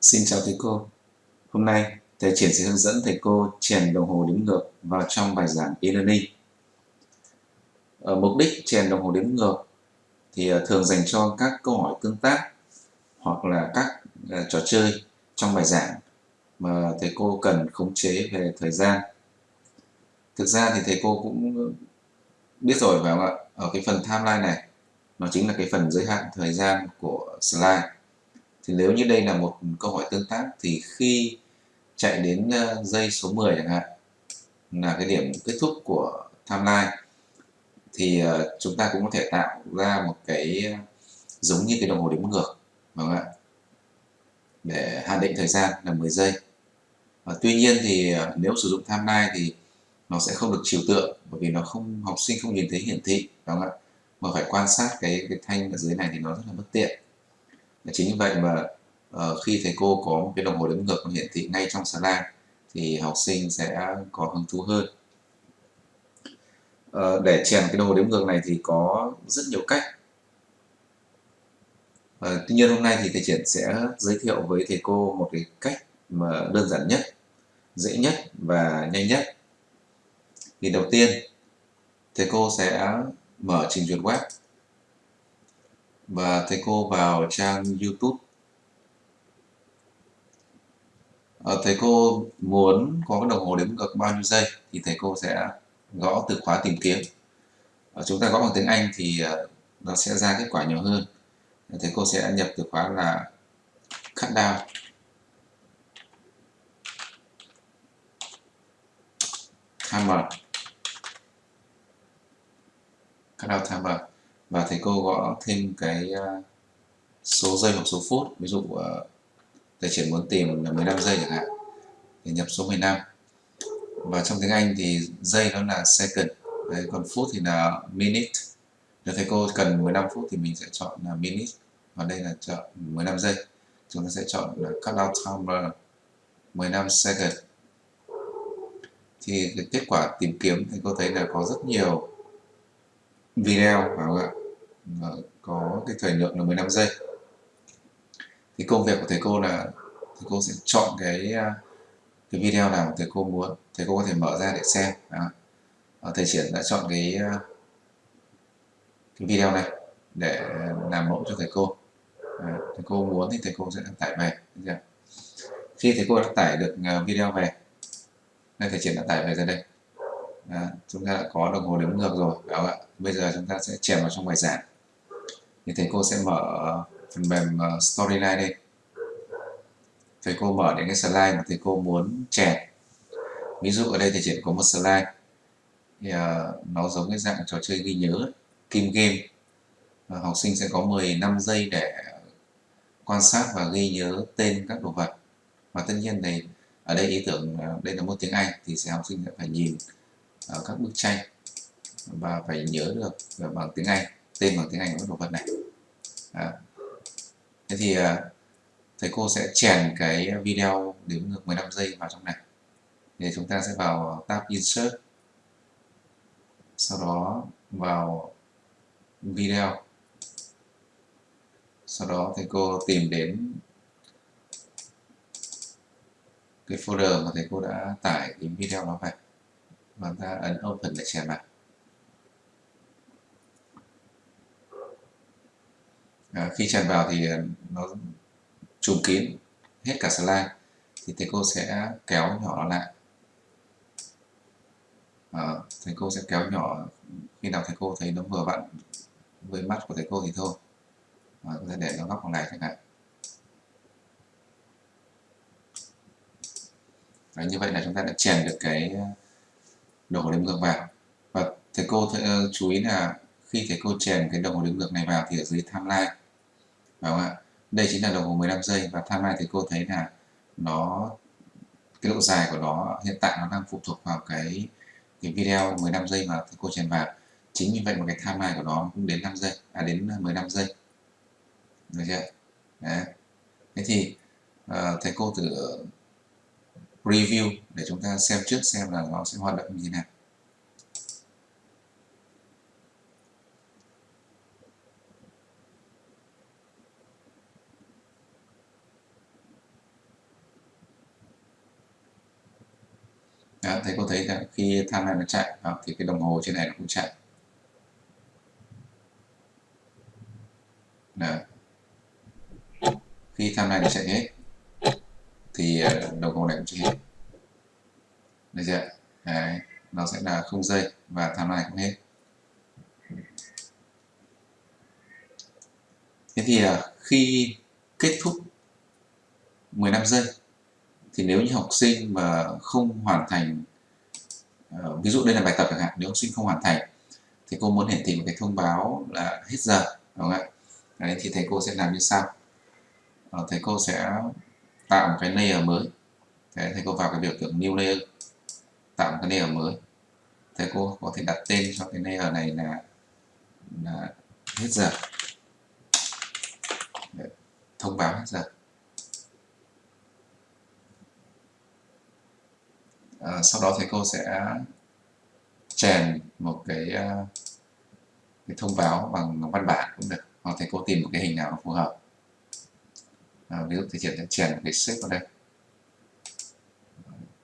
Xin chào thầy cô. Hôm nay, thầy Triển sẽ hướng dẫn thầy cô chèn đồng hồ đếm ngược vào trong bài giảng e-learning. Ở mục đích chèn đồng hồ đếm ngược thì ờ, thường dành cho các câu hỏi tương tác hoặc là các ờ, trò chơi trong bài giảng mà thầy cô cần khống chế về thời gian. Thực ra thì thầy cô cũng biết rồi phải không ạ? Ở cái phần timeline này, nó chính là cái phần giới hạn thời gian của slide thì nếu như đây là một câu hỏi tương tác thì khi chạy đến ờ, dây số 10 chẳng hạn, là cái điểm kết thúc của timeline, thì ờ, chúng ta cũng có thể tạo ra một cái ờ, giống như cái đồng hồ đếm ngược đúng không ạ, để hạn định thời gian là 10 giây. Và tuy nhiên thì nếu sử dụng timeline thì nó sẽ không được trừu tượng bởi vì nó không, học sinh không nhìn thấy hiển thị đúng không ạ. Mà phải quan sát cái cái thanh ở dưới này thì nó rất là bất tiện chính vì vậy mà uh, khi thầy cô có một cái đồng hồ đếm ngược hiển thị ngay trong slide thì học sinh sẽ có hứng thú hơn. Uh, để chèn cái đồng hồ đếm ngược này thì có rất nhiều cách. Uh, tuy nhiên hôm nay thì thầy triển sẽ giới thiệu với thầy cô một cái cách mà đơn giản nhất dễ nhất và nhanh nhất. Thì đầu tiên thầy cô sẽ mở trình duyệt web và thầy cô vào trang YouTube. Ờ, à, thầy cô muốn có cái đồng hồ đếm ngược bao nhiêu giây thì thầy cô sẽ gõ từ khóa tìm kiếm. À, chúng ta gõ bằng tiếng Anh thì uh, nó sẽ ra kết quả nhiều hơn. Thầy cô sẽ nhập từ khóa là cut down. Timer. Cut down timer và thầy cô gõ thêm cái ờ, số giây hoặc số phút. Ví dụ ờ, thầy chỉ muốn tìm là 15 giây chẳng hạn thì nhập số 15 và trong tiếng Anh thì giây đó là second. Đấy, còn phút thì là minute. Nếu thầy cô cần 15 phút thì mình sẽ chọn là minute. Và đây là chọn 15 giây. Chúng ta sẽ chọn là cut out timer 15 second. Thì cái kết quả tìm kiếm thì cô thấy là có rất nhiều video phải không ạ? Có cái thời lượng là 15 giây. Thì công việc của thầy cô là thầy cô sẽ chọn cái à, cái video nào thầy cô muốn thầy cô có thể mở ra để xem. Đó. thầy triển đã chọn cái à, cái video này để làm mẫu cho thầy cô. À, thầy cô muốn thì thầy cô sẽ đăng tải về khi thầy cô đã tải được à, video về nên thầy triển đã tải về ra đây. À, chúng ta đã có đồng hồ đếm ngược rồi đó ạ? Bây giờ chúng ta sẽ chèn vào trong bài giảng thì thầy cô sẽ mở phần mềm ờ, Storyline đây thầy cô mở đến cái slide mà thầy cô muốn chèn. Ví dụ ở đây thì chỉ có một slide. Thì uh, nó giống cái dạng trò chơi ghi nhớ kim game. Uh, học sinh sẽ có 15 giây để quan sát và ghi nhớ tên các đồ vật. Và tất nhiên này ở đây ý tưởng uh, đây là một tiếng Anh thì sẽ học sinh sẽ phải nhìn uh, các bức tranh và phải nhớ được bằng tiếng Anh tên bằng tiếng Anh của đồ vật này à. thế thì à, thầy cô sẽ chèn cái video đếm ngược 15 giây vào trong này. Thì chúng ta sẽ vào tab insert sau đó vào video. Sau đó thầy cô tìm đến cái folder mà thầy cô đã tải cái video đó về. Và ta ấn open để chèn vào. À, khi tràn vào thì ờ, nó trùm kín hết cả slide thì thầy cô sẽ kéo nhỏ nó lại. À, thầy cô sẽ kéo nhỏ khi nào thầy cô thấy nó vừa vặn với mắt của thầy cô thì thôi. À, có thể để nó góc vào này chẳng hạn. Đấy, như vậy là chúng ta đã chèn được cái đồ hồ đếm ngược vào. Và thầy cô th chú ý là khi thầy cô chèn cái đồng hồ đếm ngược này vào thì ở dưới timeline. Phải không ạ? Đây chính là đồng hồ 15 giây và timeline thì cô thấy là nó cái độ dài của nó hiện tại nó đang phụ thuộc vào cái cái video 15 giây mà thầy cô chèn vào. Chính như vậy một cái timeline của nó cũng đến 5 giây à đến 15 giây. Được chưa? Đấy. thế thì uh, thầy cô thử review để chúng ta xem trước xem là nó sẽ hoạt động như thế nào. Đó, thầy có thấy là khi tham này nó chạy đó, thì cái đồng hồ trên này nó cũng chạy. Đó. khi tham này nó chạy hết thì ờ, đồng hồ này cũng chạy hết. Được chưa? Đấy, nó sẽ là không giây và tham này cũng hết. Thế thì ờ, khi kết thúc 15 giây thì nếu như học sinh mà không hoàn thành uh, ví dụ đây là bài tập chẳng hạn nếu học sinh không hoàn thành thì cô muốn hiển thị một cái thông báo là hết giờ đúng không ạ? Đấy, thì thầy cô sẽ làm như sau. Uh, thầy cô sẽ tạo một cái layer mới. Thế thầy cô vào cái biểu tượng new layer tạo một cái layer mới. Thầy cô có thể đặt tên cho cái layer này là là hết giờ. Đấy, thông báo hết giờ. Sau đó thầy cô sẽ chèn một cái ờ, cái thông báo bằng văn bản cũng được hoặc thầy cô tìm một cái hình nào phù hợp. À, ví dụ thầy triển sẽ chèn một cái shape vào đây.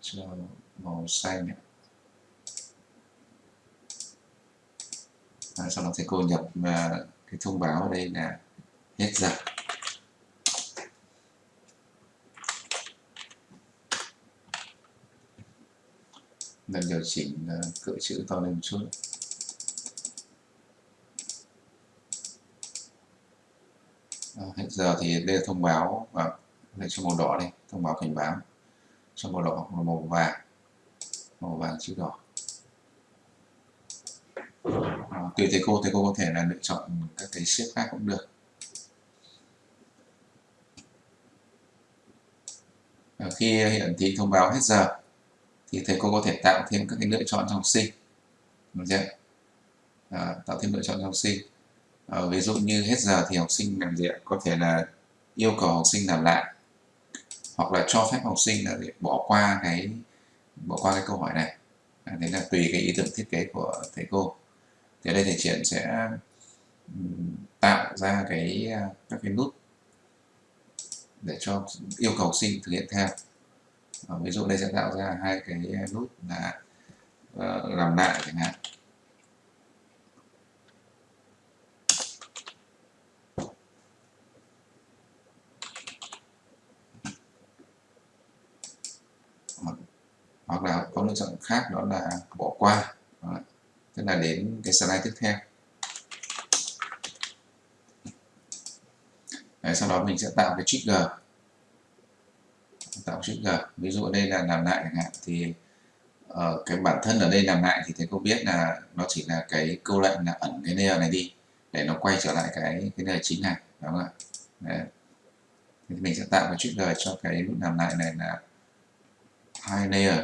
Cho màu xanh này. À, ờ, sau đó thầy cô nhập uh, cái thông báo ở đây là hết giờ. Nên điều chỉnh ờ, cỡ chữ to lên một chút. Ờ, à, hết giờ thì đây là thông báo ờ, và đây cho màu đỏ đây thông báo cảnh báo. Cho màu đỏ hoặc màu vàng. Màu vàng chữ đỏ. À, tùy thầy cô thầy cô có thể là lựa chọn các cái xếp khác cũng được. À, khi hiển thị thông báo hết giờ thì thầy cô có thể tạo thêm các cái lựa chọn cho học sinh. Được chưa? À, tạo thêm lựa chọn cho học sinh. À, ví dụ như hết giờ thì học sinh làm gì có thể là yêu cầu học sinh làm lại hoặc là cho phép học sinh là bỏ qua cái bỏ qua cái câu hỏi này. À, đấy là tùy cái ý tưởng thiết kế của thầy cô. Thì ở đây thầy triển sẽ tạo ra cái à, các cái nút để cho yêu cầu học sinh thực hiện theo à, ví dụ đây sẽ tạo ra hai cái nút là uh, làm lại chẳng hạn. Hoặc là có lựa chọn khác đó là bỏ qua. Đó. tức là đến cái slide tiếp theo. Đấy, sau đó mình sẽ tạo cái trigger tạo trigger. Ví dụ ở đây là làm lại chẳng hạn thì uh, cái bản thân ở đây làm lại thì thầy cô biết là nó chỉ là cái câu lệnh là ẩn cái layer này đi để nó quay trở lại cái cái layer chính này đúng không ạ? Đấy. thì mình sẽ tạo cái g cho cái nút làm lại này là hai layer.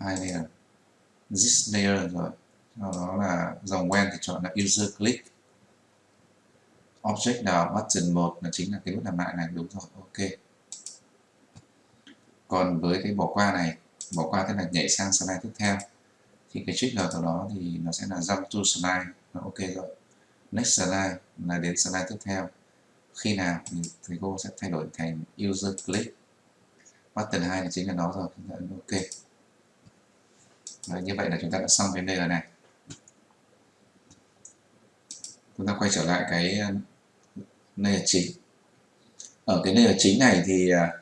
Hai layer. This layer rồi. Sau đó là dòng quen thì chọn là user click. Object nào button 1 là chính là cái nút làm lại này đúng rồi ok còn với cái bỏ qua này bỏ qua tức là nhảy sang slide tiếp theo thì cái trigger của đó thì nó sẽ là jump to slide nó ok rồi. Next slide là đến slide tiếp theo. Khi nào thì thầy cô sẽ thay đổi thành user click. Button 2 là chính là nó rồi chúng ta ấn ok. Đấy, như vậy là chúng ta đã xong cái layer này. Chúng ta quay trở lại cái ờ, layer chính. Ở cái layer chính này thì uh,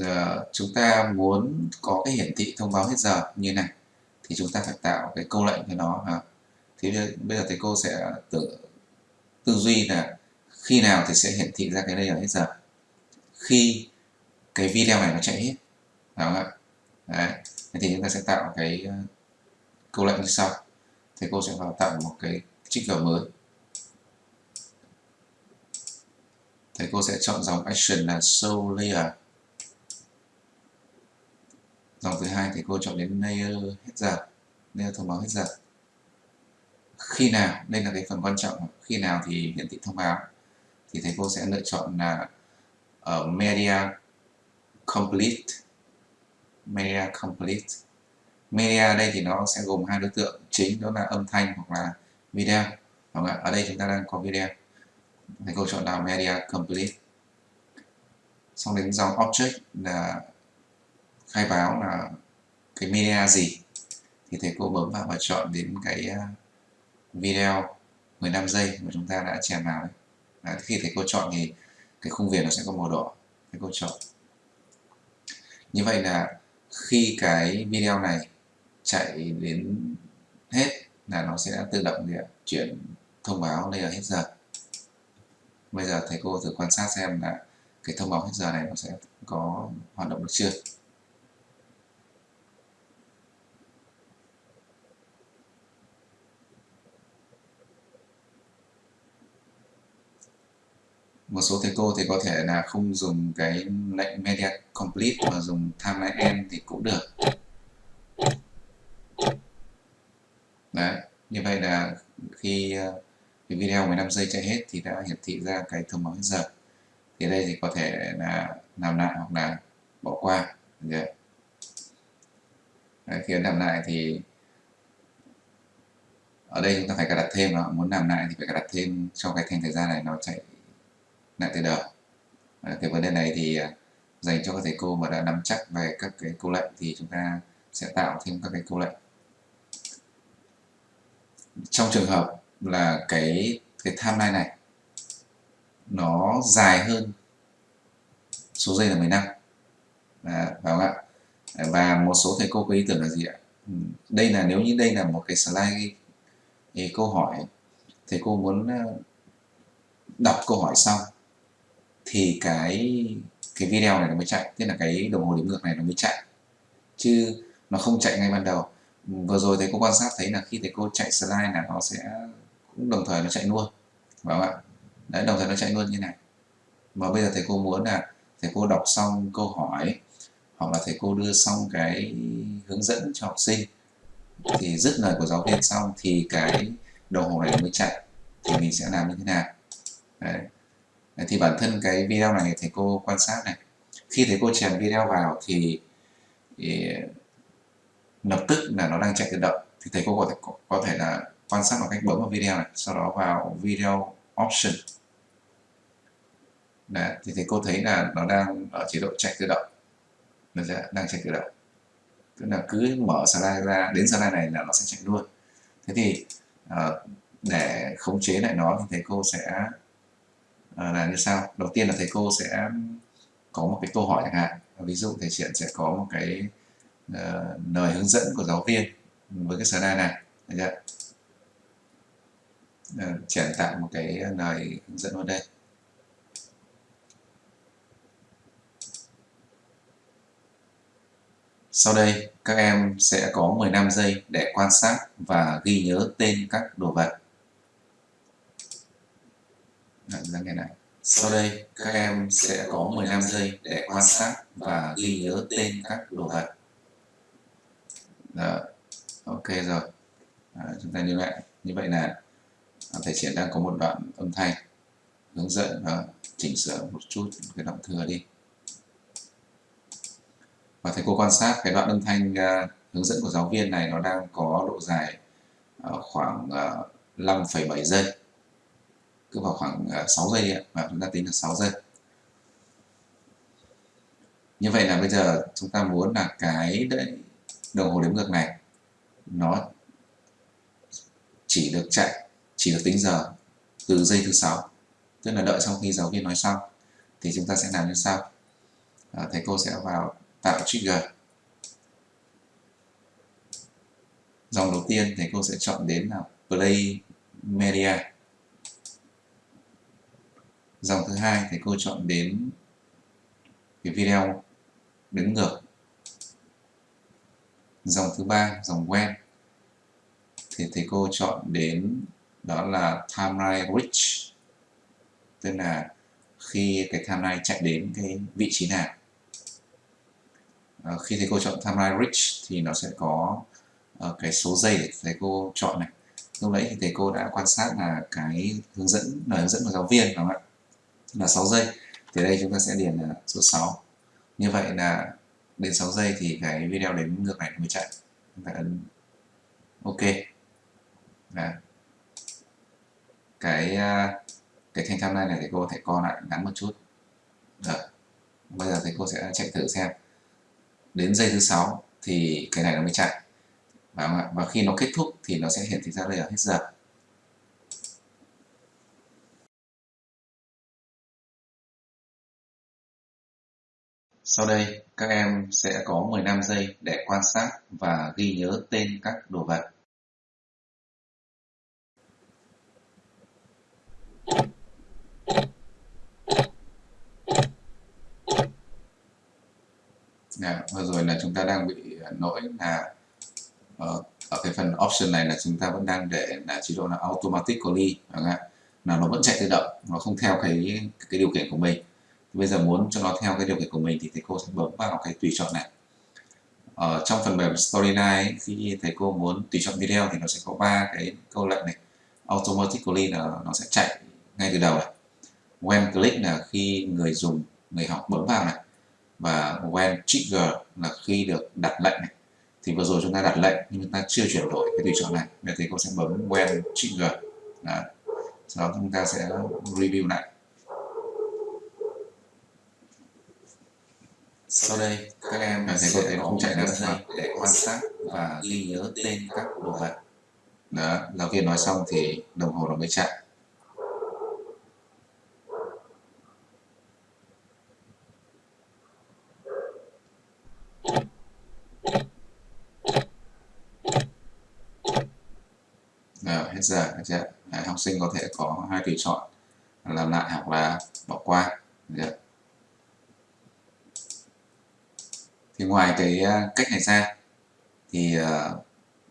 Ờ, chúng ta muốn có cái hiển thị thông báo hết giờ như này, thì chúng ta phải tạo cái câu lệnh cho nó, hả? thì bây giờ thầy cô sẽ tự, tư duy là khi nào thì sẽ hiển thị ra cái layer hết giờ khi cái video này nó chạy hết đúng không ạ Đấy. thì chúng ta sẽ tạo cái ờ, câu lệnh như sau thầy cô sẽ vào tạo một cái trigger mới thầy cô sẽ chọn dòng action là show layer dòng thứ hai thì cô chọn đến layer hết giờ layer thông báo hết giờ. Khi nào, đây là cái phần quan trọng. Khi nào thì hiển thị thông báo. Thì thầy cô sẽ lựa chọn là ở media complete. Media complete. Media đây thì nó sẽ gồm hai đối tượng. Chính đó là âm thanh hoặc là video. Không ạ? ở đây chúng ta đang có video. Thầy cô chọn là media complete. Xong đến dòng object là khai báo là cái media gì. Thì thầy cô bấm vào và chọn đến cái à, video 15 giây mà chúng ta đã chèn vào đấy. Đấy, khi thầy cô chọn thì cái khung viền nó sẽ có màu đỏ. Thầy cô chọn. Như vậy là khi cái video này chạy đến hết là nó sẽ tự động chuyển thông báo đây là hết giờ. Bây giờ thầy cô thử quan sát xem là cái thông báo hết giờ này nó sẽ có hoạt động được chưa. Một số thầy cô thì có thể là không dùng cái lệnh media complete mà dùng timeline end thì cũng được đấy như vậy là khi ờ, cái video 15 giây chạy hết thì đã hiển thị ra cái thông báo hết giờ thì đây thì có thể là làm lại hoặc là bỏ qua đấy. Đấy, khi làm lại thì ở đây chúng ta phải cài đặt thêm đó. muốn làm lại thì phải cài đặt thêm cho cái thanh thời gian này nó chạy lại từ đầu. Cái vấn đề này thì à, dành cho các thầy cô mà đã nắm chắc về các cái câu lệnh thì chúng ta sẽ tạo thêm các cái câu lệnh. Trong trường hợp là cái cái timeline này nó dài hơn số giây là 15 à, phải không ạ? Và một số thầy cô có ý tưởng là gì ạ? Ừ, đây là nếu như đây là một cái slide thì câu hỏi thầy cô muốn ờ, đọc câu hỏi xong thì cái cái video này nó mới chạy, tức là cái đồng hồ đếm ngược này nó mới chạy. Chứ nó không chạy ngay ban đầu. Vừa rồi thầy cô quan sát thấy là khi thầy cô chạy slide là nó sẽ, cũng đồng thời nó chạy luôn. Phải không ạ, đấy, đồng thời nó chạy luôn như này. Mà bây giờ thầy cô muốn là thầy cô đọc xong câu hỏi, hoặc là thầy cô đưa xong cái hướng dẫn cho học sinh, thì dứt lời của giáo viên xong thì cái đồng hồ này mới chạy, thì mình sẽ làm như thế nào? Đấy thì bản thân cái video này thầy cô quan sát này. Khi thầy cô chèn video vào thì, thì lập tức là nó đang chạy tự động. Thì thầy cô có thể có thể là quan sát bằng cách bấm vào video này sau đó vào video option. Đấy, thì thầy cô thấy là nó đang ở chế độ chạy tự động. Nó sẽ đang chạy tự động. Tức là cứ mở slide ra đến slide này là nó sẽ chạy luôn. Thế thì uh, để khống chế lại nó thì thầy cô sẽ à, là như sau. Đầu tiên là thầy cô sẽ có một cái câu hỏi chẳng hạn. Ví dụ thầy triển sẽ có một cái uh, lời hướng dẫn của giáo viên với cái slide này. Được chưa? Ờ, uh, triển tạo một cái lời hướng dẫn vào đây. Sau đây, các em sẽ có 15 giây để quan sát và ghi nhớ tên các đồ vật ra ngày này. Sau đây, các em sẽ có 15 giây để quan sát và ghi nhớ tên các đồ vật. Đó. Ok rồi. À, chúng ta như vậy. Như vậy là thầy triển đang có một đoạn âm thanh hướng dẫn và chỉnh sửa một chút cái động thừa đi. Và thầy cô quan sát cái đoạn âm thanh uh, hướng dẫn của giáo viên này nó đang có độ dài uh, khoảng uh, 5,7 giây cứ vào khoảng ờ, 6 giây giây và chúng ta tính là 6 giây. Như vậy là bây giờ chúng ta muốn là cái đấy đồng hồ đếm ngược này nó chỉ được chạy chỉ được tính giờ từ giây thứ sáu. Tức là đợi sau khi giáo viên nói xong thì chúng ta sẽ làm như sau. À, thầy cô sẽ vào tạo trigger. Dòng đầu tiên thầy cô sẽ chọn đến là play media dòng thứ hai thì cô chọn đến cái video đứng ngược. Dòng thứ ba dòng quen thì thầy cô chọn đến đó là timeline reach tức là khi cái timeline chạy đến cái vị trí nào. À, khi thầy cô chọn timeline reach thì nó sẽ có uh, cái số giây để thầy cô chọn này. Lúc nãy thì thầy cô đã quan sát là cái hướng dẫn lời hướng dẫn của giáo viên đúng không ạ? Là 6 giây thì đây chúng ta sẽ điền là số 6 như vậy là đến 6 giây thì cái video đến ngược này mới chạy. Chúng ta ấn ok. Đã. cái à, cái thanh tham này này thầy cô thể co lại ngắn một chút. Được bây giờ thầy cô sẽ chạy thử xem. Đến giây thứ sáu thì cái này nó mới chạy. Và, và khi nó kết thúc thì nó sẽ hiển thị ra đây là hết giờ. Sau đây, các em sẽ có 15 giây để quan sát và ghi nhớ tên các đồ vật. À, vừa rồi là chúng ta đang bị lỗi là ở, ở cái phần option này là chúng ta vẫn đang để là chế độ là automatically là nó vẫn chạy tự động nó không theo cái cái điều kiện của mình bây giờ muốn cho nó theo cái điều kiện của mình thì thầy cô sẽ bấm vào cái tùy chọn này. Ở trong phần mềm Storyline khi thầy cô muốn tùy chọn video thì nó sẽ có ba cái câu lệnh này. Automatically là nó sẽ chạy ngay từ đầu này. When click là khi người dùng, người học bấm vào này. Và when trigger là khi được đặt lệnh này. Thì vừa rồi chúng ta đặt lệnh nhưng chúng ta chưa chuyển đổi cái tùy chọn này. Nên thầy cô sẽ bấm when trigger. Đó. sau đó chúng ta sẽ review lại. Sau đây, các em thầy thấy nó không chạy được giây để quan sát và ghi nhớ tên các đồ vật. Đó, giáo viên nói xong thì đồng hồ nó mới chạy. Rồi, hết giờ, chưa? Đấy, học sinh có thể có hai tùy chọn làm lại hoặc là bỏ qua. Được chưa? Thì ngoài cái à, cách này ra thì à,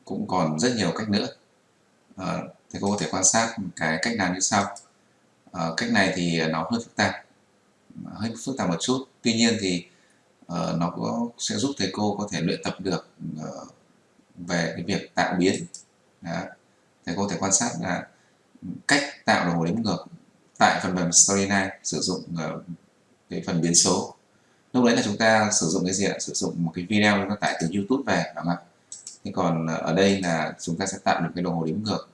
cũng còn rất nhiều cách nữa. Ờ, thì thầy cô có thể quan sát cái cách làm như sau. Ờ, cách này thì nó hơi phức tạp, hơi phức tạp một chút. Tuy nhiên thì ờ, nó có, sẽ giúp thầy cô có thể luyện tập được về cái việc tạo biến. Đó. thầy cô có thể quan sát là cách tạo đồng hồ đếm ngược tại phần mềm Storyline sử dụng cái phần biến số lúc đấy là chúng ta sử dụng cái gì ạ? Sử dụng một cái video chúng ta tải từ YouTube về đúng không ạ? Thế còn ờ, ở đây là chúng ta sẽ tạo được cái đồng hồ đếm ngược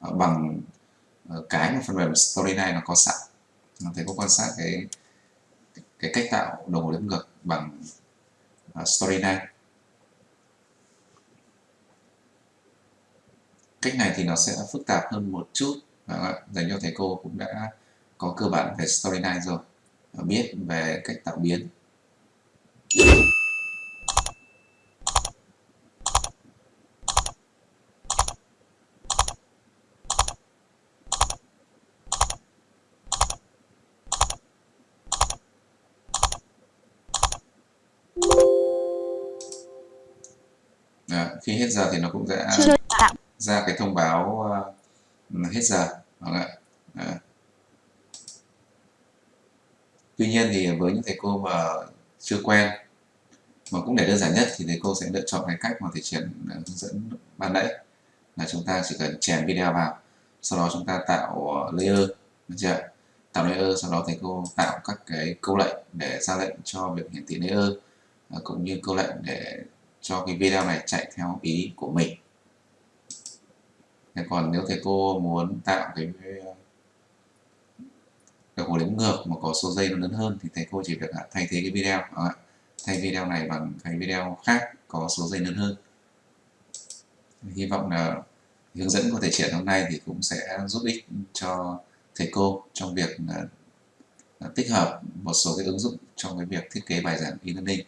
ờ, bằng ờ, cái mà phần mềm Storyline nó có sẵn. Thầy có quan sát cái cái cách tạo đồng hồ đếm ngược bằng Storyline cách này thì nó sẽ phức tạp hơn một chút dành cho thầy cô cũng đã có cơ bản về Storyline rồi biết về cách tạo biến. Đó, khi hết giờ thì nó cũng sẽ ra cái thông báo uh, hết giờ đúng không ạ? Tuy nhiên thì với những thầy cô mà chưa quen mà cũng để đơn giản nhất thì thầy cô sẽ lựa chọn cái cách mà thầy triển ờ, hướng dẫn ban nãy. Là chúng ta chỉ cần chèn video vào, sau đó chúng ta tạo ờ, layer, được chưa tạo layer, sau đó thầy cô tạo các cái câu lệnh để ra lệnh cho việc hiển thị layer ờ, cũng như câu lệnh để cho cái video này chạy theo ý của mình. Thế còn nếu thầy cô muốn tạo cái đồng hồ đếm ngược mà có số giây nó lớn hơn thì thầy cô chỉ việc à, thay thế cái video à, thay video này bằng cái video khác có số giây lớn hơn. Hy vọng là hướng dẫn của thầy triển hôm nay thì cũng sẽ giúp ích cho thầy cô trong việc tích hợp một số cái ứng dụng trong cái việc thiết kế bài giảng e-learning.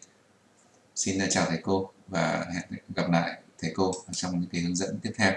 Xin chào thầy cô và hẹn gặp lại thầy cô trong những cái hướng dẫn tiếp theo.